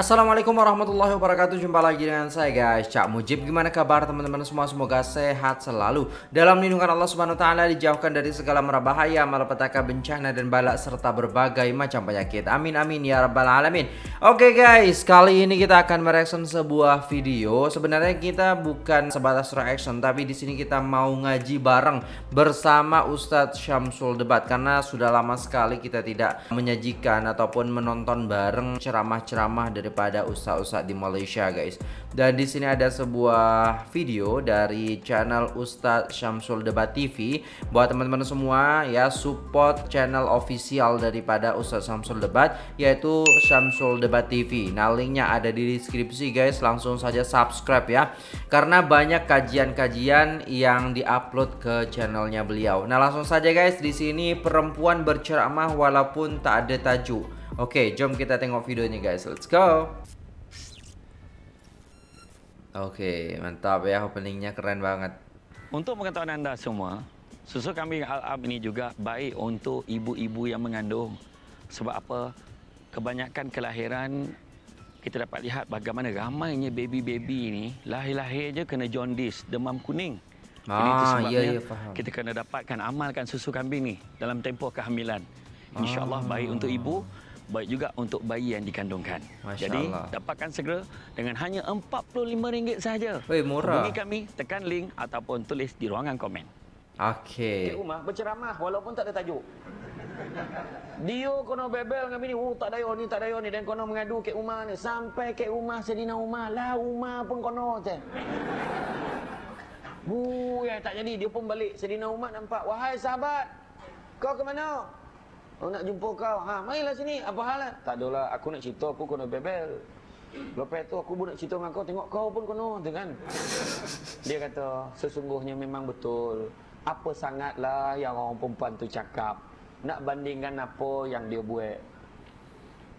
Assalamualaikum warahmatullahi wabarakatuh. Jumpa lagi dengan saya guys. Cak Mujib Gimana kabar teman-teman semua? Semoga sehat selalu. Dalam lindungan Allah subhanahu wa ta'ala Dijauhkan dari segala merabahaya Malapetaka bencana dan balak Serta berbagai macam penyakit. Amin amin ya rabbal alamin. Oke guys Kali ini kita akan mereaction sebuah video. Sebenarnya kita bukan sebatas reaction Tapi di sini kita mau ngaji bareng Bersama Ustadz Syamsul Debat. Karena sudah lama sekali kita tidak menyajikan Ataupun menonton bareng ceramah-ceramah dari daripada ustaz-ustaz di Malaysia guys. Dan di sini ada sebuah video dari channel Ustaz Syamsul Debat TV. Buat teman-teman semua ya support channel official daripada Ustaz Syamsul Debat yaitu Syamsul Debat TV. Nah, linknya ada di deskripsi guys. Langsung saja subscribe ya. Karena banyak kajian-kajian yang diupload ke channelnya beliau. Nah, langsung saja guys di sini perempuan berceramah walaupun tak ada tajuk. Oke, jom kita tengok videonya guys. Let's go. Oke, mantap ya openingnya keren banget. Untuk pengetahuan anda semua, susu kambing Al-Ab ini juga baik untuk ibu-ibu yang mengandung. Sebab apa? Kebanyakan kelahiran kita dapat lihat bagaimana ramainya baby-baby ini lahir-lahir je kena jaundice, demam kuning. Ah, Jadi itu sebabnya iya, iya, faham. kita kena dapatkan amalkan susu kambing ni dalam tempoh kehamilan. InsyaAllah ah. baik untuk ibu, baik juga untuk bayi yang dikandungkan. Masya Jadi Allah. dapatkan segera dengan hanya RM45 sahaja. Wei, murah. Hubungi kami, tekan link ataupun tulis di ruangan komen. Okey. Cik Umar berceramah walaupun tak ada tajuk. Dia kono bebel dengan bini, oh tak dayo ni, tak dayo ni dan kono mengadu Kek Umar ni sampai Kek Umar Sedina Umar, lah Umar pun kono je. Bu, ya tak jadi dia pun balik Sedina Umar nampak, wahai sahabat, kau ke mana? Oh nak jumpa kau. Ha, marilah sini. Apa hal? Lah? Tak adalah. Aku nak cerita aku kena bebel. Lepas tu aku pun nak cerita dengan kau. Tengok kau pun kena. Tu kan? Dia kata, sesungguhnya memang betul. Apa sangatlah yang orang perempuan tu cakap. Nak bandingkan apa yang dia buat.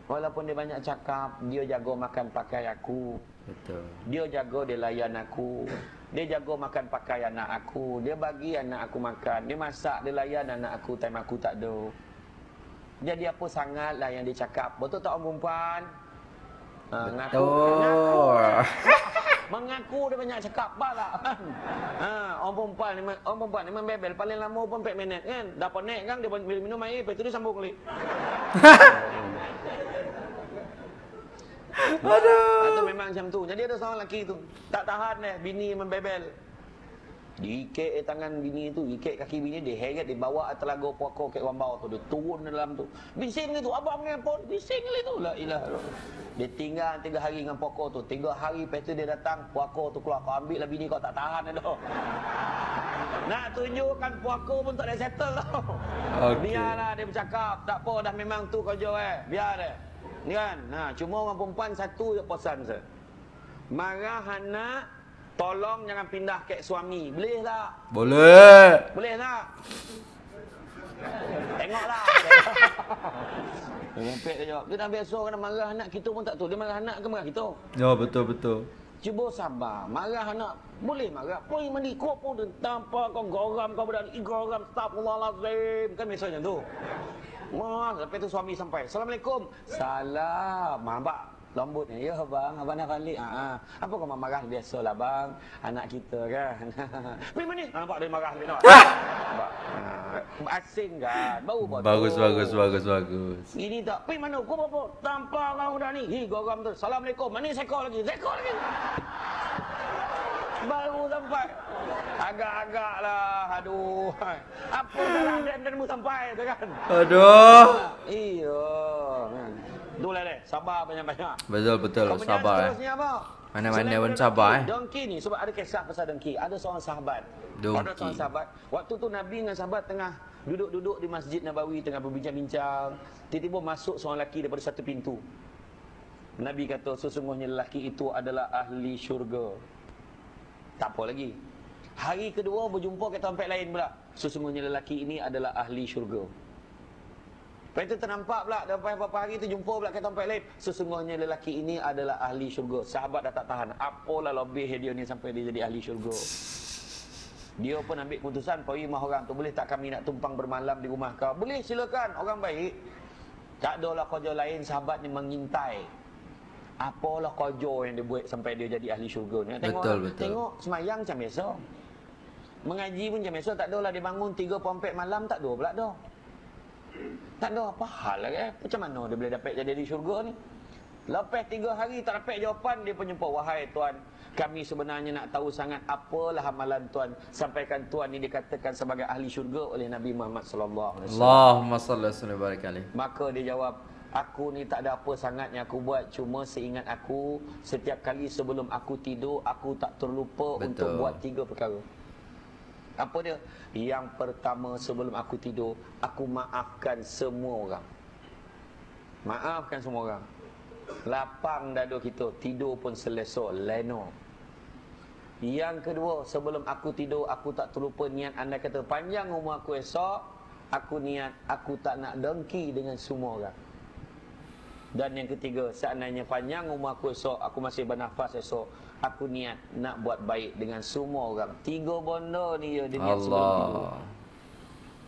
Walaupun dia banyak cakap, dia jaga makan pakai aku. Betul. Dia jaga dia layan aku. Dia jaga makan pakai anak aku. Dia bagi anak aku makan. Dia masak, dia layan anak aku time aku tak ada. Jadi apa sangatlah yang dia cakap. Betul tak orang perempuan? Ha, Betul. Mengaku, mengaku dia banyak cakap apa lah. Ha, orang perempuan ni, orang perempuan ni membebel paling lama pun 4 minit kan. Dah penek kan dia minum air lepas tu dia sambung kali. Aduh. Itu memang macam tu. Jadi ada seorang lelaki tu. Tak tahan deh bini membebel. Diikat tangan bini tu, ikat kaki bini dia heret dia bawa telaga puaka kat wambau tu, dia turun dalam tu. Bising tu, abang ngepon, bising kali tu. La ilah. Dia tinggal tiga hari dengan puaka tu. Tiga hari lepas tu dia datang, puaka tu keluar. Kau ambil lah bini kau tak tahan dah. Nak tunjukkan puaka pun tak ada settle tau. Okay. Biarlah dia bercakap. Tak apa dah memang tu kau jauh eh. Biar dia. Ni kan? Nah, cuma orang perempuan satu je pesan saya. Marah anak Tolong jangan pindah ke suami. Boleh tak? Boleh. Boleh tak? Tengoklah. Rempet dia jawab. Dia dah biasa kena marah anak kita pun tak tahu. Dia marah anak ke marah kita? Ya, betul, betul. Cuba sabar. Marah anak. Boleh marah. Pergi mandi. Kau pun tanpa kau goram. Kau berani goram. Astagfirullahaladzim. Kan biasanya tu. Wah, lepas tu suami sampai. Assalamualaikum. Salam. Mabak. Lembut ni. Ya bang, abang nak balik. Ha, ha. Apa kau marah biasalah bang. Anak kita kan. Pergi mana? Nampak dia marah dia nampak. Ha. Asing kan. Bau betul. Bagus, bagus, bagus, bagus. Ini tak. Pergi mana? Kau apa? Tanpa kau dah ni. Hi, goram tu. Assalamualaikum. Mana sekor lagi? Sekor lagi. Baru sampai. Agak-agak lah. Aduh. Apa salah dan danmu sampai tu kan? Aduh. Iya. Itulah deh, sabar banyak-banyak. Betul betul Kau sabar eh. apa? Mana-mana pun sabar eh. Dongki ni sebab ada kisah pasal dongki. Ada seorang sahabat. Dongki. Ada seorang sahabat. Waktu tu Nabi dengan sahabat tengah duduk-duduk di Masjid Nabawi tengah berbincang-bincang. Tiba-tiba masuk seorang lelaki daripada satu pintu. Nabi kata sesungguhnya lelaki itu adalah ahli syurga. Tak apa lagi. Hari kedua berjumpa ke tempat lain pula. Sesungguhnya lelaki ini adalah ahli syurga. Lepas itu ternampak pula Lepas beberapa hari itu jumpa pula ke tempat lain Sesungguhnya lelaki ini adalah ahli syurga Sahabat dah tak tahan Apalah lebih dia ni sampai dia jadi ahli syurga Dia pun ambil keputusan Pergi rumah orang tu Boleh tak kami nak tumpang bermalam di rumah kau Boleh silakan Orang baik Tak adalah kerja lain sahabatnya mengintai Apalah kojo yang dia buat sampai dia jadi ahli syurga ni. Tengok, Betul, betul. tengok semayang macam biasa. Mengaji pun macam biasa. Tak ada lah dia bangun 3 4 malam tak ada pula dah. Tak ada apa hal lagi eh. Macam mana dia boleh dapat jadi ahli syurga ni? Lepas tiga hari tak dapat jawapan dia pun jumpa wahai tuan kami sebenarnya nak tahu sangat apalah amalan tuan sampaikan tuan ini dikatakan sebagai ahli syurga oleh Nabi Muhammad sallallahu alaihi wasallam. Allahumma salli wa sallim barik alaih. Maka dia jawab, aku ni tak ada apa sangat yang aku buat cuma seingat aku setiap kali sebelum aku tidur aku tak terlupa Betul. untuk buat tiga perkara. Apa dia? Yang pertama sebelum aku tidur, aku maafkan semua orang. Maafkan semua orang. Lapang dada kita, tidur pun selesa, leno. Yang kedua, sebelum aku tidur, aku tak terlupa niat anda kata panjang umur aku esok, aku niat aku tak nak dengki dengan semua orang. Dan yang ketiga, seandainya panjang umur aku esok, aku masih bernafas esok, aku niat nak buat baik dengan semua orang. Tiga benda ni ya dia niat sebelum tidur. Allah.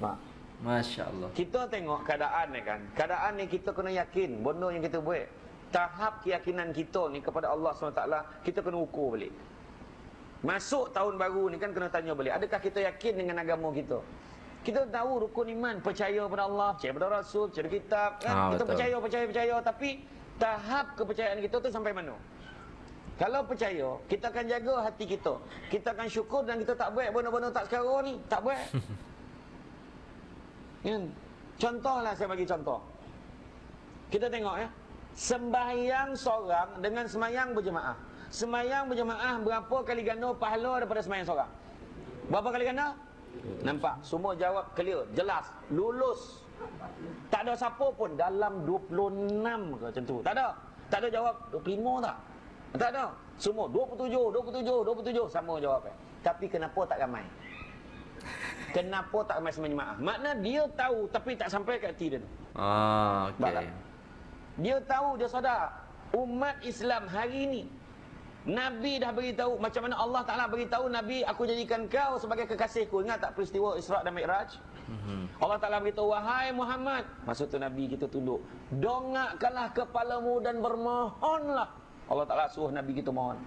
Mak. Masya Allah. Kita tengok keadaan ni kan. Keadaan ni kita kena yakin benda yang kita buat. Tahap keyakinan kita ni kepada Allah SWT kita kena ukur balik. Masuk tahun baru ni kan kena tanya balik. Adakah kita yakin dengan agama kita? Kita tahu rukun iman, percaya pada Allah, percaya pada Rasul, percaya pada kitab. Kan? Ah, kita betul. percaya, percaya, percaya. Tapi tahap kepercayaan kita tu sampai mana? Kalau percaya, kita akan jaga hati kita. Kita akan syukur dan kita tak buat benda-benda tak sekarang ni. Tak buat. Kan? Contohlah saya bagi contoh. Kita tengok ya. Sembahyang seorang dengan semayang berjemaah. Semayang berjemaah berapa kali ganda pahala daripada semayang seorang? Berapa kali ganda? Nampak? Semua jawab clear, jelas, lulus. Tak ada siapa pun dalam 26 ke macam tu. Tak ada. Tak ada jawab 25 tak? Tak ada. Semua 27, 27, 27 sama jawab. Tapi kenapa tak ramai? Kenapa tak ramai semayang jemaah? Makna dia tahu tapi tak sampai kat hati dia tu. Ah, Baiklah. okey. Dia tahu, dia sadar umat Islam hari ini Nabi dah beritahu macam mana Allah Taala beritahu Nabi aku jadikan kau sebagai kekasihku. Ingat tak peristiwa Isra dan Mi'raj? Mhm. Allah Taala beritahu wahai Muhammad. Maksud tu Nabi kita tunduk. Dongakkanlah kepalamu dan bermohonlah. Allah Taala suruh Nabi kita mohon.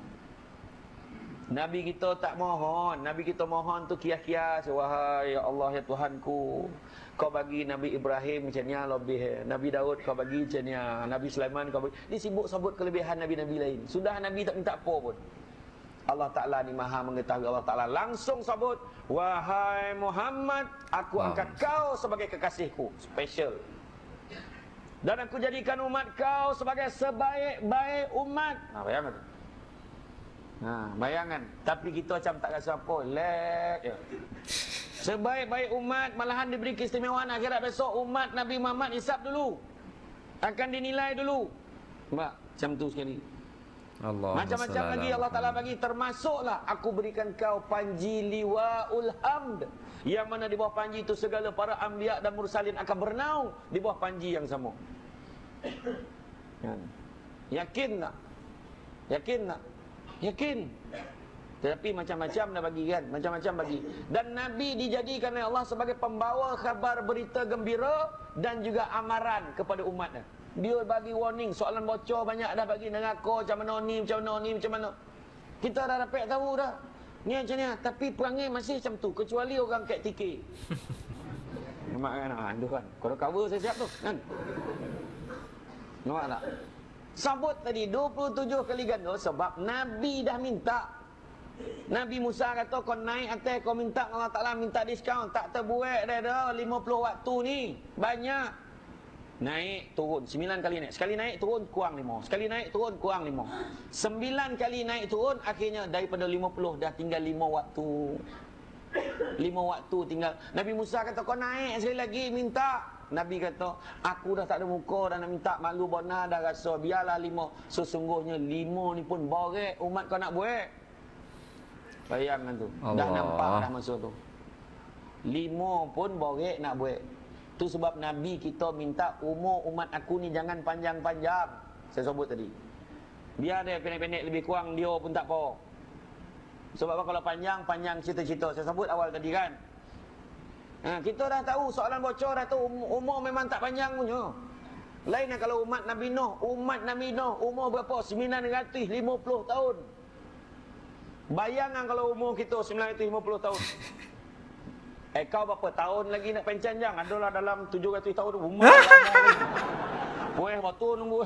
Nabi kita tak mohon. Nabi kita mohon tu kias-kias. Wahai ya Allah ya Tuhanku. Kau bagi Nabi Ibrahim macam ni lebih. Nabi Daud kau bagi macam ni. Nabi Sulaiman kau bagi. Dia sibuk sebut kelebihan Nabi-Nabi lain. Sudah Nabi tak minta apa pun. Allah Ta'ala ni maha mengetahui Allah Ta'ala langsung sebut Wahai Muhammad Aku angkat kau sebagai kekasihku Special Dan aku jadikan umat kau sebagai sebaik-baik umat. Nah bayangkan Ha, bayangan. Tapi kita macam tak rasa apa. Lek je. Sebaik-baik umat Malahan diberi keistimewaan akhirat besok. Umat Nabi Muhammad hisap dulu. Akan dinilai dulu. Mbak, macam tu sekali Allah. Macam-macam lagi Allah Ta'ala bagi Termasuklah aku berikan kau Panji liwa'ul hamd Yang mana di bawah panji itu Segala para anbiya dan mursalin akan bernaung Di bawah panji yang sama Kan? Yakin tak? Yakin tak? Yakin Tetapi macam-macam dah bagi kan? Macam-macam bagi. Dan Nabi dijadikan oleh Allah Sebagai pembawa khabar berita gembira Dan juga amaran kepada umatnya. Dia bagi warning Soalan bocor banyak dah bagi neraka Macam mana ni, macam mana ni, macam mana. Kita dah dapat tahu dah. Ni macam ni Tapi perangai masih macam tu Kecuali orang kat TK Nampak kan? Ha, tu kan? Kalau cover saya siap tu kan? Nampak tak? Sabut tadi 27 kali ganda sebab Nabi dah minta. Nabi Musa kata kau naik atas kau minta Allah Taala minta diskaun tak terbuat dah dah 50 waktu ni. Banyak. Naik turun 9 kali naik. Sekali naik turun kurang 5. Sekali naik turun kurang 5. 9 kali naik turun akhirnya daripada 50 dah tinggal 5 waktu. Lima waktu tinggal Nabi Musa kata kau naik sekali lagi minta Nabi kata aku dah tak ada muka dah nak minta malu bona dah rasa biarlah lima sesungguhnya lima ni pun borek umat kau nak buat bayangkan tu dah Allah. nampak dah masa tu lima pun borek nak buat tu sebab Nabi kita minta umur umat aku ni jangan panjang-panjang saya sebut tadi biar dia pendek-pendek lebih kurang dia pun tak apa sebab kalau panjang, panjang cerita-cerita. Saya sebut awal tadi kan. Ha, kita dah tahu soalan bocor dah tahu um- umur memang tak panjang punya. Lain lah kalau umat Nabi Nuh. Umat Nabi Nuh umur berapa? 950 tahun. Bayangkan kalau umur kita 950 tahun. Eh kau berapa tahun lagi nak pencanjang? Adalah dalam 700 tahun umur. Weh, waktu nunggu.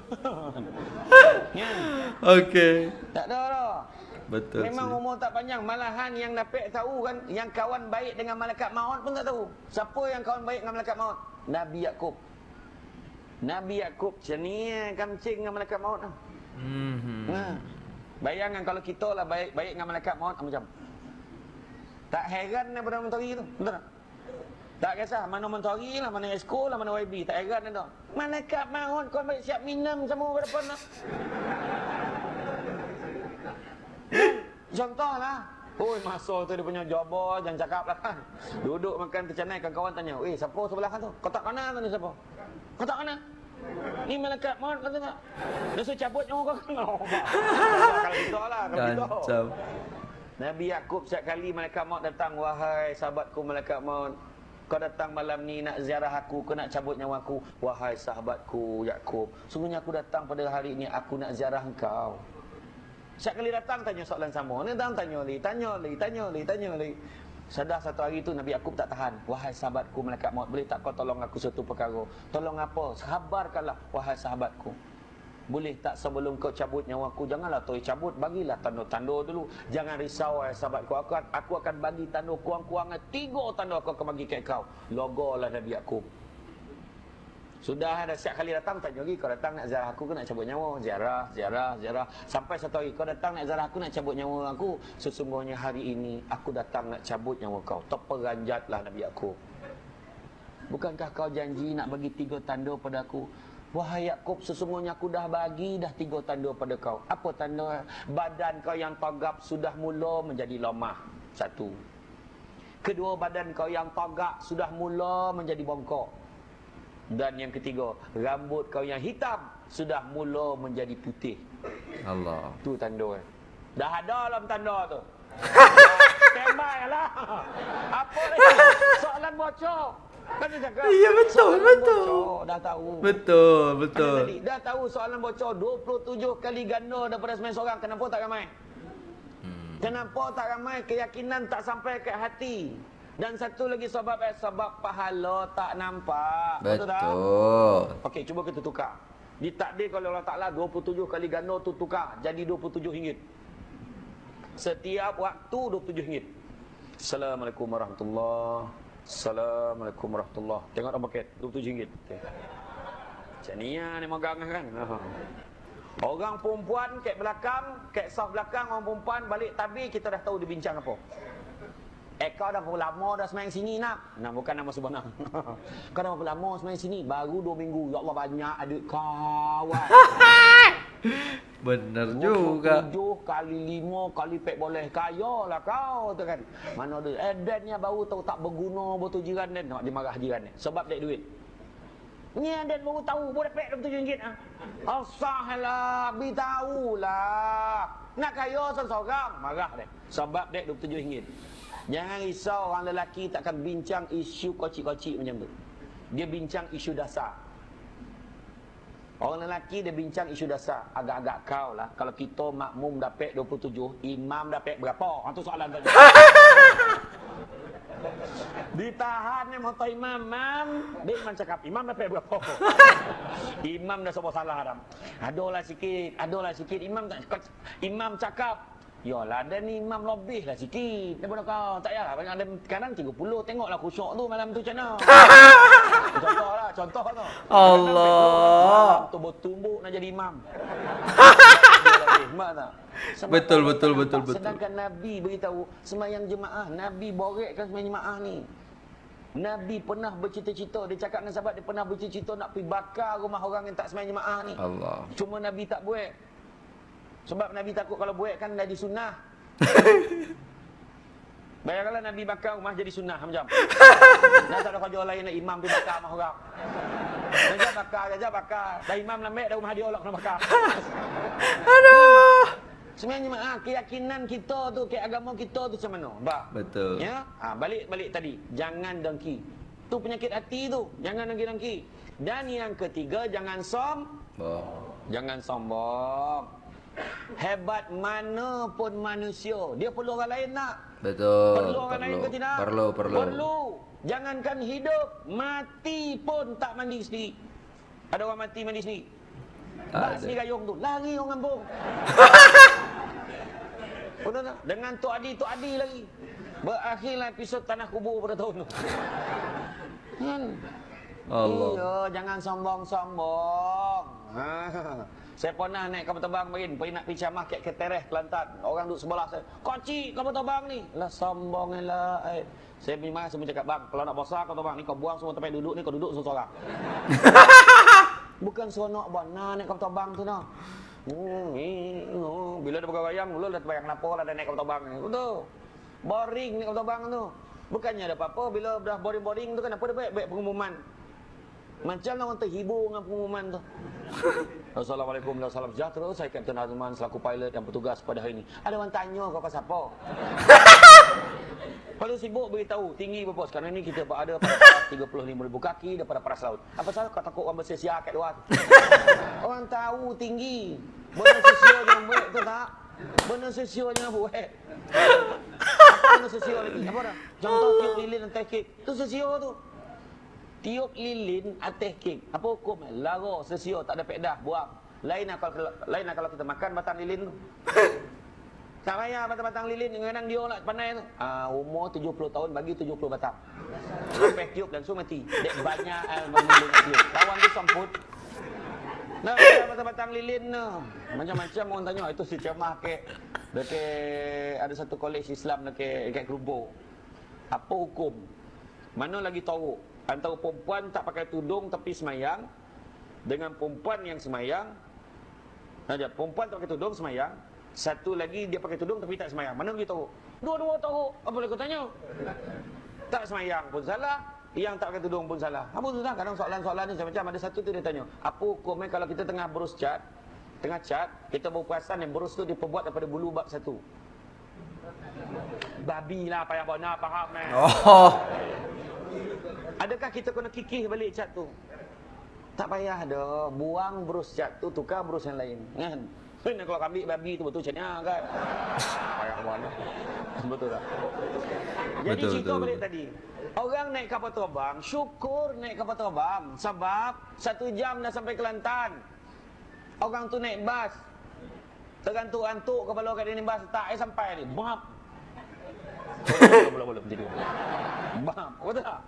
ya. Okey. Tak ada dah. Betul. Memang sih. umur tak panjang. Malahan yang dapat tahu kan, yang kawan baik dengan malaikat maut pun tak tahu. Siapa yang kawan baik dengan malaikat maut? Nabi Yakub. Nabi Yakub macam ni eh, kamcing dengan malaikat maut. lah. Mhm. Ha. Bayangkan kalau kita lah baik baik dengan malaikat maut ah, macam. Tak heran daripada mentari tu. Betul tak? Tak kisah mana mentari lah, mana esko lah, mana YB. Tak heran dah. Malaikat maut kau baik siap minum sama pada depan lah. Contohlah. Oi, masa tu dia punya jobo, jangan cakap lah kan. Duduk makan tercanai, kawan-kawan tanya, eh siapa sebelah kan tu? Kau tak kenal tu ni siapa? Kau tak kenal? Ni malaikat maut kata tak? Dia suruh cabut nyawa kau kenal. Kalau kita lah, kalau kita. Kacau. Nabi Yakub setiap kali malaikat maut datang, wahai sahabatku malaikat maut, kau datang malam ni nak ziarah aku, kau nak cabut nyawa aku. Wahai sahabatku Yakub, sungguhnya aku datang pada hari ini, aku nak ziarah engkau. Setiap kali datang tanya soalan sama. Ni datang tanya li, tanya li, tanya li, tanya li. Sedar satu hari tu Nabi Yakub tak tahan. Wahai sahabatku malaikat maut, boleh tak kau tolong aku satu perkara? Tolong apa? Khabarkanlah wahai sahabatku. Boleh tak sebelum kau cabut nyawaku janganlah toy cabut bagilah tanda-tanda dulu. Jangan risau wahai sahabatku. Aku aku akan bagi tanda kurang-kurangnya tiga tanda aku akan bagi kat kau. Logolah Nabi Yakub. Sudah ada setiap kali datang tanya lagi kau datang nak ziarah aku ke nak cabut nyawa? Ziarah, ziarah, ziarah. Sampai satu hari kau datang nak ziarah aku nak cabut nyawa aku. Sesungguhnya hari ini aku datang nak cabut nyawa kau. Terperanjatlah Nabi aku. Bukankah kau janji nak bagi tiga tanda pada aku? Wahai Yakub, sesungguhnya aku dah bagi dah tiga tanda pada kau. Apa tanda? Badan kau yang tagap sudah mula menjadi lemah. Satu. Kedua, badan kau yang tagak sudah mula menjadi bongkok. Dan yang ketiga, rambut kau yang hitam sudah mula menjadi putih. Allah. Tu tanda. eh. Dah ada dalam tanda tu. Standby lah. Apa lagi? Soalan bocor. Kan cakap. Ya, betul, soalan betul. Bocor, dah tahu. Betul, betul. tadi, dah tahu soalan bocor 27 kali ganda daripada sembilan seorang. Kenapa tak ramai? Hmm. Kenapa tak ramai? Keyakinan tak sampai ke hati. Dan satu lagi sebab eh, sebab pahala tak nampak. Betul. Okey, cuba kita tukar. Ditakdir oleh Allah Ta'ala 27 kali ganda tu tukar. Jadi 27 ringgit. Setiap waktu 27 ringgit. Assalamualaikum warahmatullahi Assalamualaikum warahmatullahi Tengok dalam paket 27 ringgit. Okay. Macam ni lah ni megang kan. Ha. Orang perempuan kat belakang, kat saf belakang orang perempuan balik tabir kita dah tahu dia bincang apa. Eh kau dah berapa lama dah semayang sini nak? Nah bukan nama sebenar. kau dah berapa lama semayang sini? Baru 2 minggu. Ya Allah banyak adik kawan. Benar juga. 27 kali 5 kali pek boleh kaya lah kau tu kan. Mana ada. Eh Dan ni baru tahu tak berguna betul jiran Dan. Dia marah jiran ni. Sebab dek duit. Ni Dan baru tahu boleh pek RM27 ah. Asahlah, beritahu lah. Nak kaya seorang marah dek. Sebab dek RM27. Jangan risau orang lelaki takkan bincang isu kocik-kocik macam tu. Dia bincang isu dasar. Orang lelaki dia bincang isu dasar. Agak-agak kau lah. Kalau kita makmum dapat 27, imam dapat berapa? Itu soalan tadi. Ditahan ni motor imam. Imam. Dia imam cakap, imam dapat berapa? imam dah sebab salah Adam. Adalah sikit. Adalah sikit. Imam tak imam cakap. Yalah, ada ni imam lebih lah sikit daripada kau. Tak yalah, banyak ada kadang 30. Tengoklah khusyuk tu malam tu macam mana. contoh lah, contoh tu. Allah. Tu bertumbuk nak jadi imam. Mak tak? Sebab Betul, betul, betul, betul. Sedangkan Nabi beritahu semayang jemaah. Nabi borekkan semayang jemaah ni. Nabi pernah bercita-cita. Dia cakap dengan sahabat dia pernah bercita-cita nak pergi bakar rumah orang yang tak semayang jemaah ni. Allah. Cuma Nabi tak buat. Sebab Nabi takut kalau buat kan jadi sunnah. Bayangkanlah Nabi bakar rumah jadi sunnah macam. Dah tak ada kerja lain nak imam pergi bakar rumah orang. Saja bakar, saja bakar. Dah imam lembek dah rumah dia Allah kena bakar. Aduh. Sebenarnya ah, keyakinan kita tu, ke agama kita tu macam mana? Ba. Betul. Ya? Ha, balik balik tadi. Jangan dengki. Tu penyakit hati tu. Jangan dengki-dengki. Dan yang ketiga, jangan som. Oh. Jangan sombong. Hebat mana pun manusia. Dia perlu orang lain nak. Betul. Perlu orang lain ke tidak? Perlu, perlu. Perlu. Jangankan hidup, mati pun tak mandi sendiri. Ada orang mati mandi sendiri. Tak Bak sendiri gayung tu. Lari orang kampung. Betul tak? Dengan Tok Adi, Tok Adi lagi. Berakhirlah episod Tanah Kubur pada tahun tu. Kan? Allah. Iya, jangan sombong-sombong. Ha. Saya pernah naik kapal terbang main, pergi nak pergi camah kat Ketereh, Kelantan. Orang duduk sebelah saya. Koci kapal terbang ni. Lah sombong lah. Eh. Saya pergi marah, saya cakap, bang, kalau nak besar kapal terbang ni, kau buang semua tempat duduk ni, kau duduk seorang-seorang. Bukan seronok benar naik kapal terbang tu nah. Hmm, oh. Bila ada pegang bayang, mula dah terbayang kenapa lah dah naik kapal terbang ni. Betul. Boring naik kapal terbang tu. Bukannya ada apa-apa, bila dah boring-boring tu kan apa dia baik-baik pengumuman. Macam orang terhibur dengan pengumuman tu. Assalamualaikum dan salam sejahtera. Saya Kapten Azman selaku pilot yang bertugas pada hari ini. Ada orang tanya kau kau siapa? Kalau sibuk beritahu tinggi berapa sekarang ni kita berada pada paras 35,000 kaki daripada paras laut. Apa salah kau takut orang bersia-sia kat luar orang tahu tinggi. Benda sesio jangan buat tu tak? Benda sesio buat. Apa benda sesio lagi? Apa dah? Contoh tiup lilin dan teh kek. Tu sesio tu. Tiup lilin atas kek. Apa hukum? Lara, sesio, tak ada pedah, buang. Lain lah kalau, lain lah kalau kita makan batang lilin tu. Tak payah batang-batang lilin kadang dia nak pandai tu. Ah umur 70 tahun bagi 70 batang. Sampai tiup langsung mati. Dek banyak al tiup. Kawan tu semput. Nah, batang-batang lilin tu. Macam-macam orang tanya itu si cemah ke dekat ada satu kolej Islam dekat dekat Kelumbo. Apa hukum? Mana lagi tahu antara perempuan tak pakai tudung tapi semayang dengan perempuan yang semayang Saja, perempuan tak pakai tudung semayang. Satu lagi dia pakai tudung tapi tak semayang. Mana lagi tahu? Dua-dua tahu. Apa boleh kau tanya? Tak semayang pun salah. Yang tak pakai tudung pun salah. Apa tu tak? Kadang soalan-soalan ni macam ada satu tu dia tanya. Apa hukumnya kalau kita tengah berus cat, tengah cat, kita berperasan yang berus tu diperbuat daripada bulu bab satu. Babi lah payah bona faham eh. Oh. Adakah kita kena kikih balik cat tu? Tak payah dah. Buang brus cat tu, tukar brus yang lain. Kan? Kan kalau ambil babi tu betul catnya kan? Payah mana? Betul tak? Jadi Betul, cerita betul, balik tadi. Orang naik kapal terbang, syukur naik kapal terbang. Sebab satu jam dah sampai Kelantan. Orang tu naik bas. Tergantuk-gantuk kepala kat ni bas tak eh sampai ni. Bap. Belum belum belum tidur. Bap. Betul tak?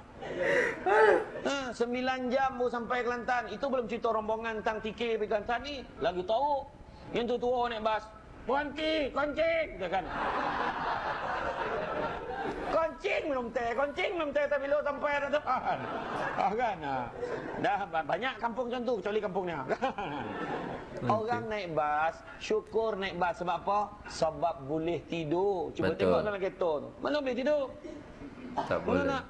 Ha, sembilan jam baru sampai Kelantan. Itu belum cerita rombongan tang TK pergi Kelantan ni. Lagi tahu. Yang tu tua naik bas. Berhenti, koncing. Dia kan. Koncing minum teh, koncing minum teh tapi lo sampai dah depan. Ah kan. ah. Dah ba- banyak kampung macam tu kecuali kampungnya. Orang naik bas, syukur naik bas sebab apa? Sebab boleh tidur. Cuba Betul. tengok dalam kereta tu. Mana boleh tidur? Tak Mana boleh. nak?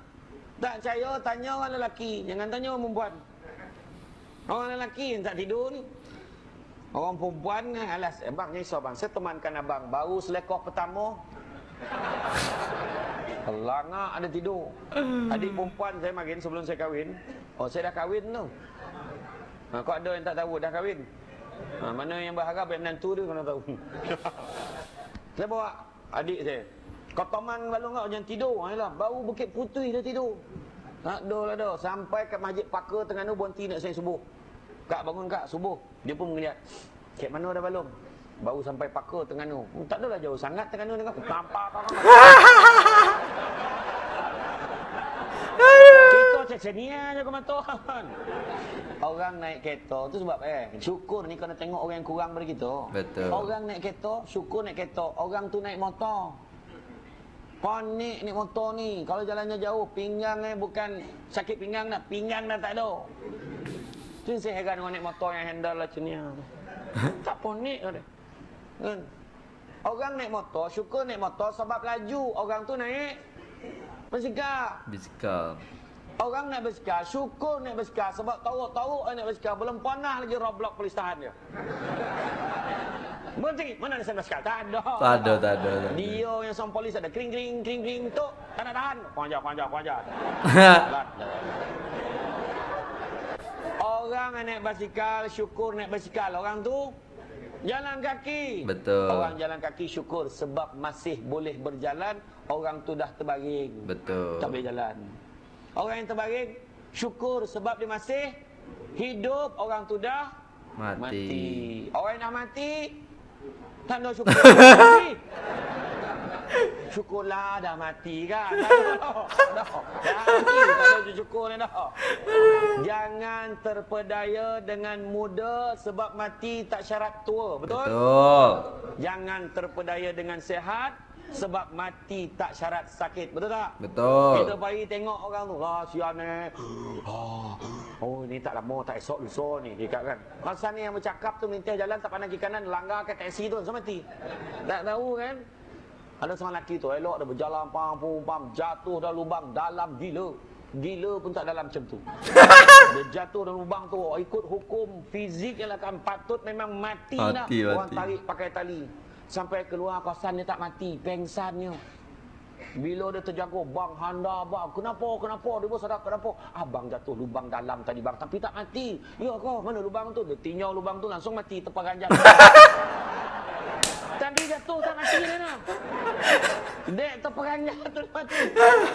Tak percaya, tanya orang lelaki. Jangan tanya orang perempuan. Orang lelaki yang tak tidur ni. Orang perempuan, alas, eh, bang, nyisau bang. Saya temankan abang. Baru selekoh pertama. Langak ada tidur. Adik perempuan saya makin sebelum saya kahwin. Oh, saya dah kahwin tu. Ha, kau ada yang tak tahu, dah kahwin. Ha, mana yang berharap yang menantu dia kena tahu. saya bawa adik saya. Kau teman balong kau jangan tidur. Ayolah, baru Bukit Putih dah tidur. Tak ada lah dah. Sampai kat Masjid Pakar Terengganu berhenti nak saya subuh. Kak bangun kak, subuh. Dia pun melihat. Kek mana dah balong? Baru sampai Pakar Terengganu. Hmm, tak adalah jauh sangat dengan aku. Nampak apa Kita cecenia je kematuan. Orang naik kereta tu sebab eh syukur ni kena tengok orang yang kurang daripada kita. Betul. Orang naik kereta, syukur naik kereta. Orang tu naik motor. Panik naik motor ni. Kalau jalannya jauh, pinggang eh bukan sakit pinggang dah, pinggang dah tak ada. Tu saya heran dengan naik motor yang handle lah ni. tak panik ada. Kan? Orang naik motor, syukur naik motor sebab laju. Orang tu naik basikal. Bisikal. Orang naik basikal, syukur naik basikal sebab tahu-tahu naik basikal belum pernah lagi roblok polis tahan dia. Berhenti, mana ada sen basikal? Tak ada. Tak ada, tak ada, tak ada. Dia yang sama polis ada kering kering kering kering tu. Tak nak tahan. Kuanjar, kuanjar, kuanjar. Jalan, jalan. Orang yang naik basikal, syukur naik basikal. Orang tu jalan kaki. Betul. Orang jalan kaki syukur sebab masih boleh berjalan. Orang tu dah terbaring. Betul. Tak boleh jalan. Orang yang terbaring syukur sebab dia masih hidup. Orang tu dah Mati. mati. Orang yang dah mati tak ada syukur. mati. Syukurlah dah mati kan. Dah. Dah. Dah mati. Syukur ni dah. Jangan terpedaya dengan muda sebab mati tak syarat tua. Betul? Betul. Jangan terpedaya dengan sehat sebab mati tak syarat sakit. Betul tak? Betul. Kita pergi tengok orang tu. Lah sian ni. Oh, oh ni tak lama tak esok lusa ni. Dia kan. Masa ni yang bercakap tu melintih jalan tak pandang kiri kanan. Langgar ke taksi tu. So mati. Tak tahu kan. Ada seorang lelaki tu elok dia berjalan pam pam pam jatuh dalam lubang dalam gila. Gila pun tak dalam macam tu. dia jatuh dalam lubang tu ikut hukum fizik yang akan patut memang mati, dah. Mati, Orang mati. tarik pakai tali. Sampai keluar kawasan dia tak mati, pengsannya. Bila dia terjangkau, bang handa bang, kenapa, kenapa, dia pun sadar kenapa. Abang jatuh lubang dalam tadi bang, tapi tak mati. Ya kau, mana lubang tu? Dia tinjau lubang tu, langsung mati, terperanjat. Tadi jatuh tak mati dia nak. Dek terperanjat tu mati.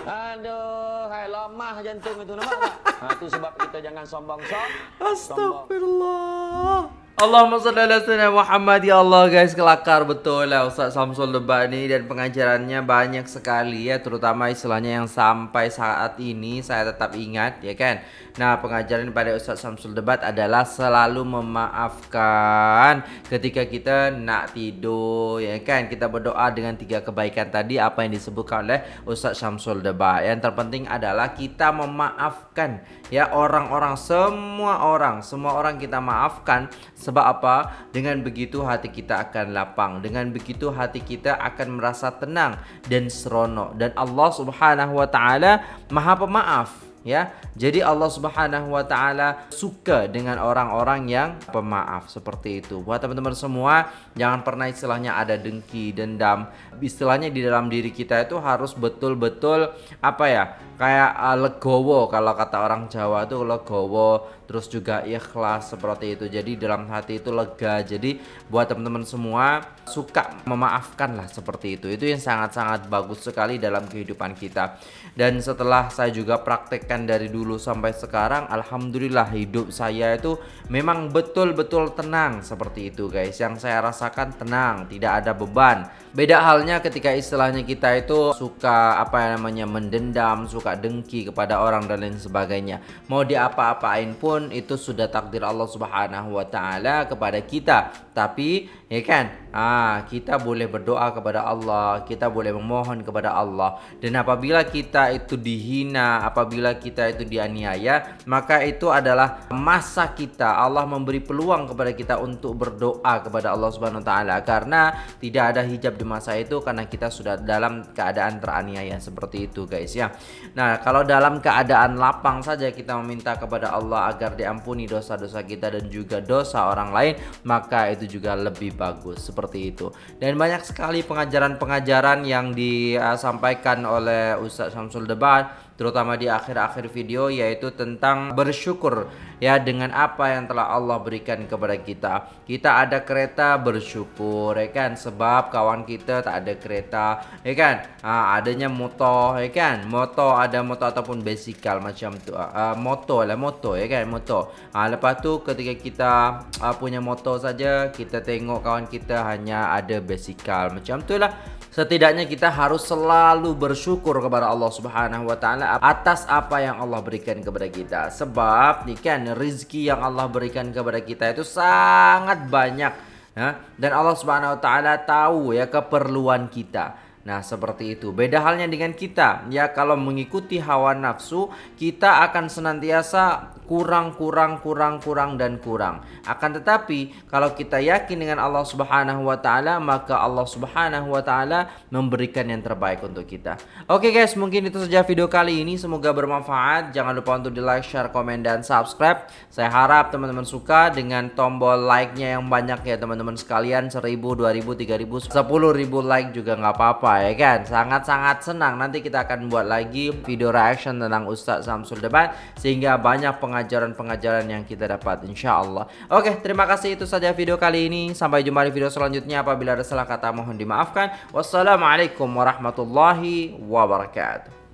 Aduh, hai lemah jantung itu nampak tak? Ha, tu sebab kita jangan sombong-sombong. Astagfirullah. Allahumma salli ala sayyidina Muhammad ya Allah guys kelakar betul lah Ustaz Samsul Debat ni dan pengajarannya banyak sekali ya terutama istilahnya yang sampai saat ini saya tetap ingat ya kan. Nah, pengajaran pada Ustaz Samsul Debat adalah selalu memaafkan ketika kita nak tidur ya kan. Kita berdoa dengan tiga kebaikan tadi apa yang disebutkan oleh Ustaz Samsul Debat. Yang terpenting adalah kita memaafkan ya orang-orang semua orang, semua orang kita maafkan sebab apa? Dengan begitu hati kita akan lapang. Dengan begitu hati kita akan merasa tenang dan seronok dan Allah Subhanahu wa taala Maha Pemaaf ya. Jadi Allah Subhanahu wa taala suka dengan orang-orang yang pemaaf seperti itu. Buat teman-teman semua, jangan pernah istilahnya ada dengki, dendam. Istilahnya di dalam diri kita itu harus betul-betul apa ya? Kayak uh, legowo kalau kata orang Jawa itu legowo, terus juga ikhlas seperti itu. Jadi dalam hati itu lega. Jadi buat teman-teman semua suka memaafkan lah seperti itu. Itu yang sangat-sangat bagus sekali dalam kehidupan kita. Dan setelah saya juga praktekkan dari dulu sampai sekarang, alhamdulillah hidup saya itu memang betul-betul tenang seperti itu guys. Yang saya rasakan tenang, tidak ada beban. Beda halnya ketika istilahnya kita itu suka apa yang namanya mendendam, suka dengki kepada orang dan lain sebagainya. Mau diapa-apain pun itu sudah takdir Allah Subhanahu wa taala kepada kita. Tapi ya kan, ah kita boleh berdoa kepada Allah, kita boleh memohon kepada Allah. Dan apabila kita itu dihina, apabila kita itu dianiaya, maka itu adalah masa kita Allah memberi peluang kepada kita untuk berdoa kepada Allah Subhanahu wa taala karena tidak ada hijab di masa itu karena kita sudah dalam keadaan teraniaya seperti itu guys ya. Nah, kalau dalam keadaan lapang saja kita meminta kepada Allah agar diampuni dosa-dosa kita dan juga dosa orang lain, maka itu juga lebih bagus seperti itu. Dan banyak sekali pengajaran-pengajaran yang disampaikan oleh Ustaz Samsul Debat terutama di akhir-akhir video yaitu tentang bersyukur ya dengan apa yang telah Allah berikan kepada kita. Kita ada kereta bersyukur ya kan sebab kawan kita tak ada kereta ya kan. Ha, adanya motor ya kan. Motor ada motor ataupun basikal macam tu. Uh, motor lah motor ya kan motor. Ha, lepas tu ketika kita uh, punya motor saja kita tengok kawan kita hanya ada basikal macam tu lah. Setidaknya kita harus selalu bersyukur kepada Allah Subhanahu wa taala atas apa yang Allah berikan kepada kita. Sebab ni kan rezeki yang Allah berikan kepada kita itu sangat banyak ya. Dan Allah Subhanahu wa taala tahu ya keperluan kita. Nah, seperti itu. Beda halnya dengan kita. Ya, kalau mengikuti hawa nafsu, kita akan senantiasa kurang, kurang, kurang, kurang dan kurang. Akan tetapi kalau kita yakin dengan Allah Subhanahu wa taala, maka Allah Subhanahu wa taala memberikan yang terbaik untuk kita. Oke guys, mungkin itu saja video kali ini. Semoga bermanfaat. Jangan lupa untuk di like, share, komen dan subscribe. Saya harap teman-teman suka dengan tombol like-nya yang banyak ya teman-teman sekalian. 1000, 2000, 3000, 10000 like juga nggak apa-apa ya kan. Sangat-sangat senang. Nanti kita akan buat lagi video reaction tentang Ustadz Samsul Debat sehingga banyak pengajaran pengajaran-pengajaran yang kita dapat insya Allah Oke terima kasih. Itu saja video kali ini. Sampai jumpa di video selanjutnya. Apabila ada salah kata mohon dimaafkan. Wassalamualaikum warahmatullahi wabarakatuh